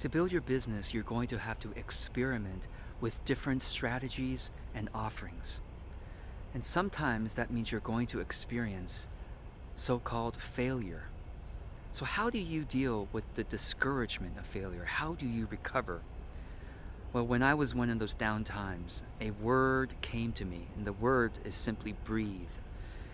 To build your business, you're going to have to experiment with different strategies and offerings. And sometimes that means you're going to experience so-called failure. So how do you deal with the discouragement of failure? How do you recover? Well, when I was one of those down times, a word came to me, and the word is simply breathe.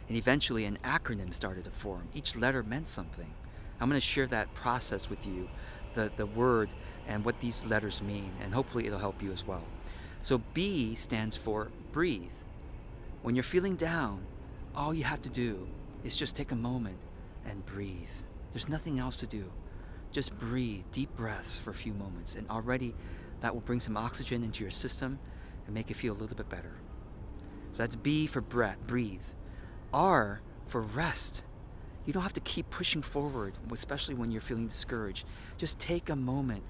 And eventually an acronym started to form. Each letter meant something. I'm going to share that process with you, the, the word and what these letters mean, and hopefully it'll help you as well. So B stands for breathe. When you're feeling down, all you have to do is just take a moment and breathe. There's nothing else to do. Just breathe, deep breaths for a few moments, and already that will bring some oxygen into your system and make you feel a little bit better. So that's B for breath, breathe. R for rest. You don't have to keep pushing forward, especially when you're feeling discouraged. Just take a moment,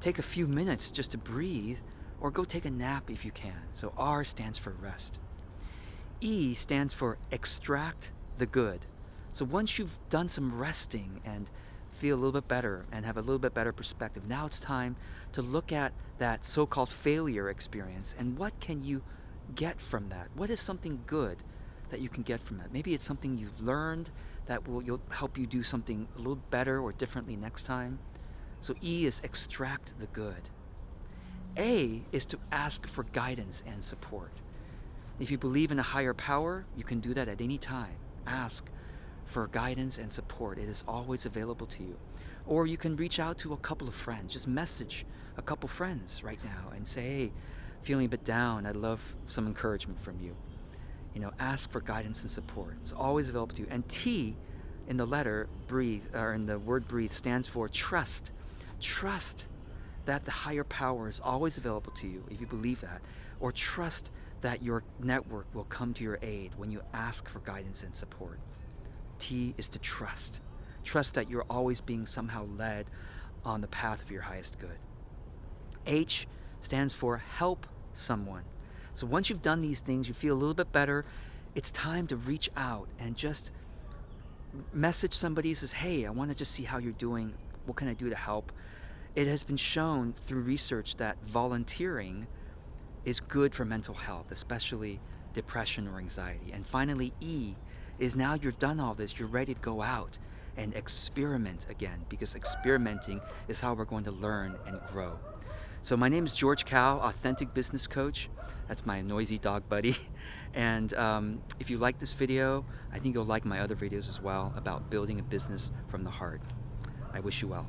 take a few minutes just to breathe, or go take a nap if you can. So R stands for rest. E stands for extract the good. So once you've done some resting and feel a little bit better and have a little bit better perspective, now it's time to look at that so-called failure experience and what can you get from that? What is something good that you can get from that? Maybe it's something you've learned that will help you do something a little better or differently next time. So E is extract the good. A is to ask for guidance and support. If you believe in a higher power, you can do that at any time. Ask for guidance and support. It is always available to you. Or you can reach out to a couple of friends. Just message a couple friends right now and say, hey, feeling a bit down, I'd love some encouragement from you. You know, ask for guidance and support. It's always available to you. And T in the letter breathe, or in the word breathe, stands for trust. Trust that the higher power is always available to you if you believe that. Or trust that your network will come to your aid when you ask for guidance and support. T is to trust. Trust that you're always being somehow led on the path of your highest good. H stands for help someone. So once you've done these things, you feel a little bit better, it's time to reach out and just message somebody says, hey, I want to just see how you're doing. What can I do to help? It has been shown through research that volunteering is good for mental health, especially depression or anxiety. And finally, E is now you've done all this, you're ready to go out and experiment again because experimenting is how we're going to learn and grow. So my name is George Kao, Authentic Business Coach. That's my noisy dog buddy. And um, if you like this video, I think you'll like my other videos as well about building a business from the heart. I wish you well.